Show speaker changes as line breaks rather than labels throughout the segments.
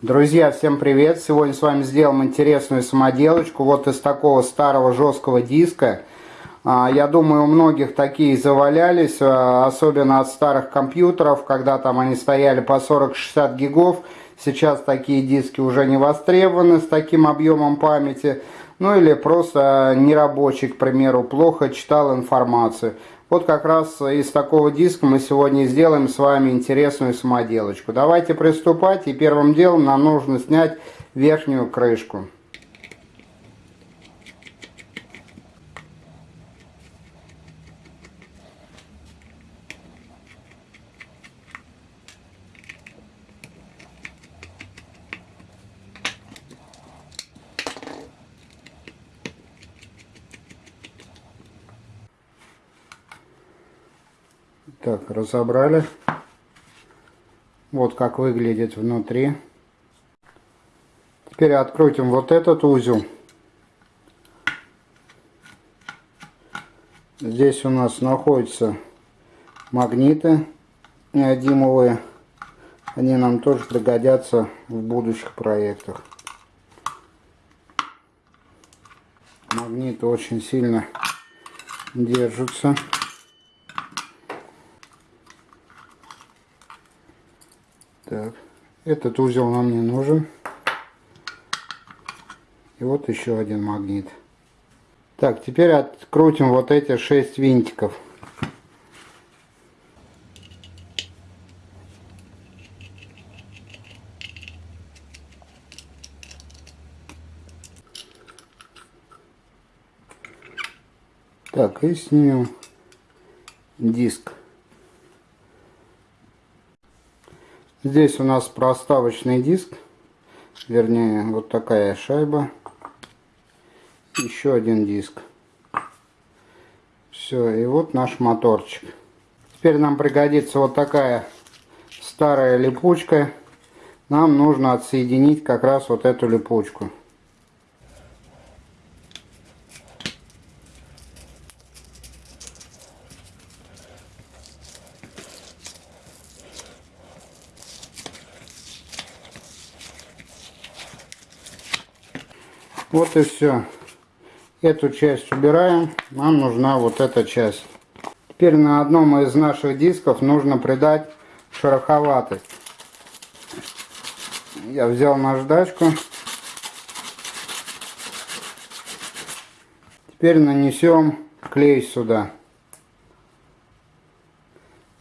Друзья, всем привет! Сегодня с вами сделаем интересную самоделочку. Вот из такого старого жесткого диска. А, я думаю, у многих такие завалялись, а, особенно от старых компьютеров, когда там они стояли по 40-60 гигов. Сейчас такие диски уже не востребованы с таким объемом памяти. Ну или просто нерабочий, к примеру, плохо читал информацию. Вот как раз из такого диска мы сегодня сделаем с вами интересную самоделочку. Давайте приступать и первым делом нам нужно снять верхнюю крышку. Так, разобрали. Вот как выглядит внутри. Теперь открутим вот этот узел. Здесь у нас находятся магниты неодимовые. Они нам тоже пригодятся в будущих проектах. Магниты очень сильно держатся. Так, этот узел нам не нужен. И вот еще один магнит. Так, теперь открутим вот эти шесть винтиков. Так, и снимем диск. Здесь у нас проставочный диск, вернее вот такая шайба, еще один диск. Все, и вот наш моторчик. Теперь нам пригодится вот такая старая липучка. Нам нужно отсоединить как раз вот эту липучку. Вот и все. Эту часть убираем. Нам нужна вот эта часть. Теперь на одном из наших дисков нужно придать шероховатость. Я взял наждачку. Теперь нанесем клей сюда.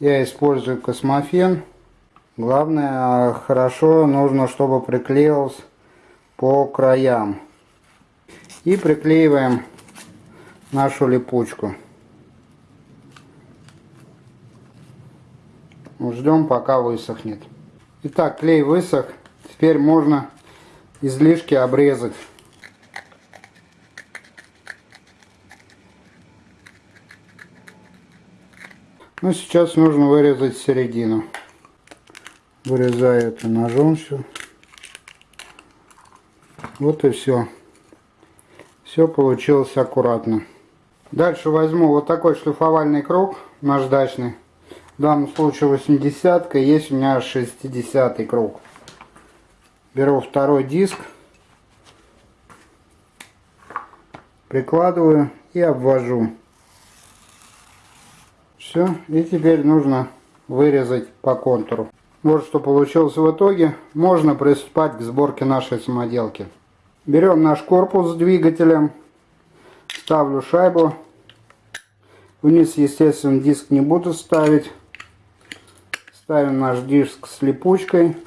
Я использую космофен. Главное, хорошо нужно, чтобы приклеился по краям. И приклеиваем нашу липучку. Ждем пока высохнет. Итак, клей высох. Теперь можно излишки обрезать. Ну, сейчас нужно вырезать середину. Вырезаю это ножом все. Вот и все. Все получилось аккуратно. Дальше возьму вот такой шлифовальный круг наждачный. В данном случае 80 -ка, есть у меня 60 круг. Беру второй диск. Прикладываю и обвожу. Все. И теперь нужно вырезать по контуру. Вот что получилось в итоге. Можно приступать к сборке нашей самоделки. Берем наш корпус с двигателем, ставлю шайбу. Вниз, естественно, диск не буду ставить. Ставим наш диск с липучкой.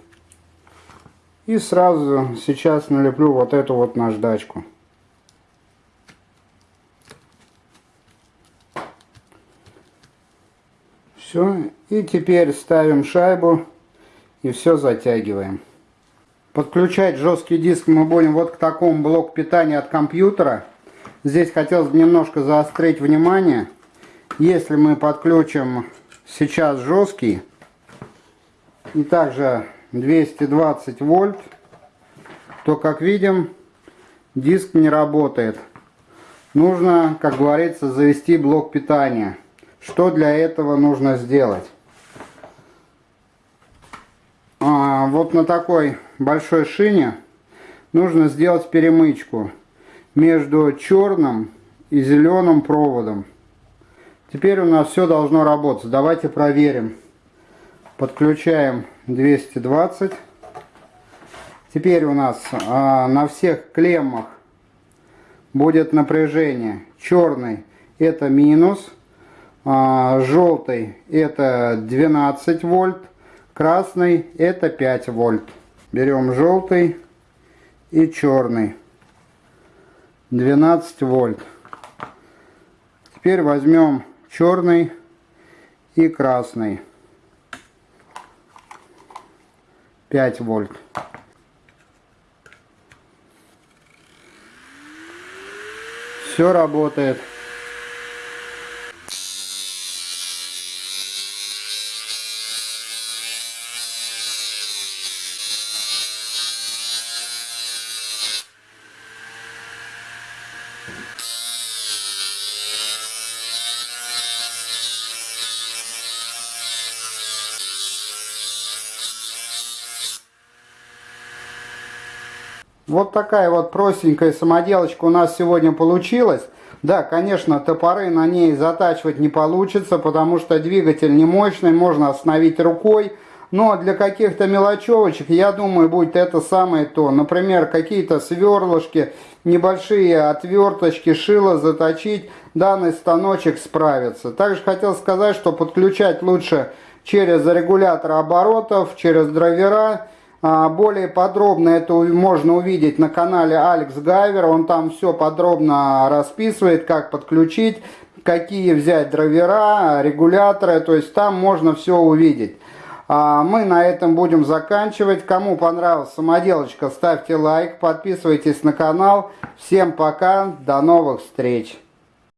И сразу сейчас налеплю вот эту вот наждачку. Все. И теперь ставим шайбу и все затягиваем. Подключать жесткий диск мы будем вот к такому блоку питания от компьютера. Здесь хотелось бы немножко заострить внимание. Если мы подключим сейчас жесткий и также 220 вольт, то как видим диск не работает. Нужно, как говорится, завести блок питания. Что для этого нужно сделать? а, вот на такой большой шине нужно сделать перемычку между черным и зеленым проводом. Теперь у нас все должно работать. Давайте проверим. Подключаем 220. Теперь у нас а, на всех клеммах будет напряжение. Черный это минус, а, желтый это 12 вольт, красный это 5 вольт. Берем желтый и черный. 12 вольт. Теперь возьмем черный и красный. 5 вольт. Все работает. Вот такая вот простенькая самоделочка у нас сегодня получилась. Да, конечно, топоры на ней затачивать не получится, потому что двигатель не мощный, можно остановить рукой. Но для каких-то мелочевочек, я думаю, будет это самое то. Например, какие-то сверлышки, небольшие отверточки, шило заточить, данный станочек справится. Также хотел сказать, что подключать лучше через регулятор оборотов, через драйвера. А, более подробно это можно увидеть на канале Алекс Гайвер. Он там все подробно расписывает, как подключить, какие взять драйвера, регуляторы. То есть там можно все увидеть. А, мы на этом будем заканчивать. Кому понравилась самоделочка, ставьте лайк, подписывайтесь на канал. Всем пока, до новых встреч!